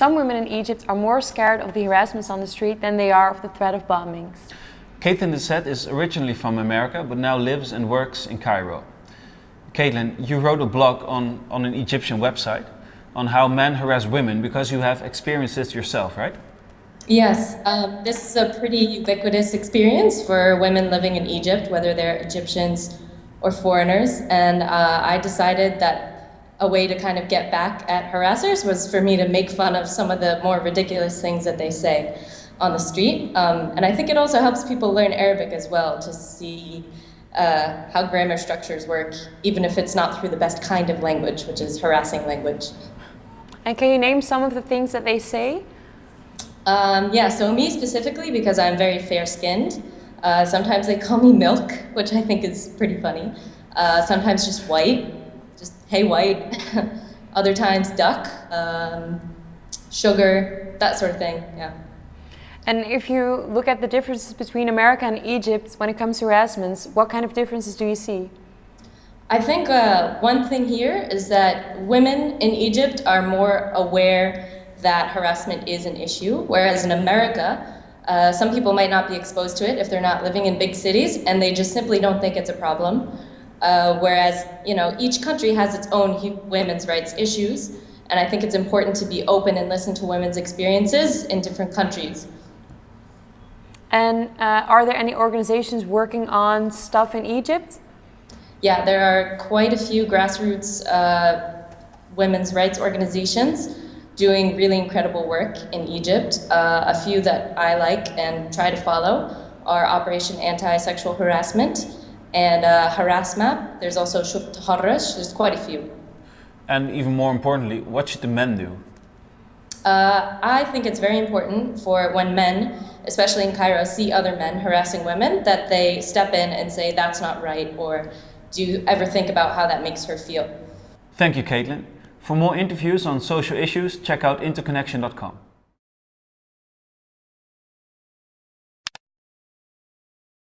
some women in Egypt are more scared of the harassments on the street than they are of the threat of bombings. Caitlin Dessette is originally from America, but now lives and works in Cairo. Caitlin, you wrote a blog on, on an Egyptian website on how men harass women because you have experienced this yourself, right? Yes, um, this is a pretty ubiquitous experience for women living in Egypt, whether they're Egyptians or foreigners. And uh, I decided that a way to kind of get back at harassers was for me to make fun of some of the more ridiculous things that they say on the street. Um, and I think it also helps people learn Arabic as well to see uh, how grammar structures work, even if it's not through the best kind of language, which is harassing language. And can you name some of the things that they say? Um, yeah, so me specifically, because I'm very fair-skinned, uh, sometimes they call me milk, which I think is pretty funny. Uh, sometimes just white, just hey white. Other times duck, um, sugar, that sort of thing, yeah. And if you look at the differences between America and Egypt when it comes to harassments, what kind of differences do you see? I think uh, one thing here is that women in Egypt are more aware that harassment is an issue, whereas in America, uh, some people might not be exposed to it if they're not living in big cities and they just simply don't think it's a problem. Uh, whereas, you know, each country has its own women's rights issues and I think it's important to be open and listen to women's experiences in different countries. And uh, are there any organizations working on stuff in Egypt? Yeah, there are quite a few grassroots uh, women's rights organizations doing really incredible work in Egypt. Uh, a few that I like and try to follow are Operation Anti-Sexual Harassment and uh, Harassmap. There's also Shuf Taharrash. There's quite a few. And even more importantly, what should the men do? Uh, I think it's very important for when men, especially in Cairo, see other men harassing women, that they step in and say, that's not right, or do you ever think about how that makes her feel? Thank you, Caitlin. For more interviews on social issues, check out interconnection.com.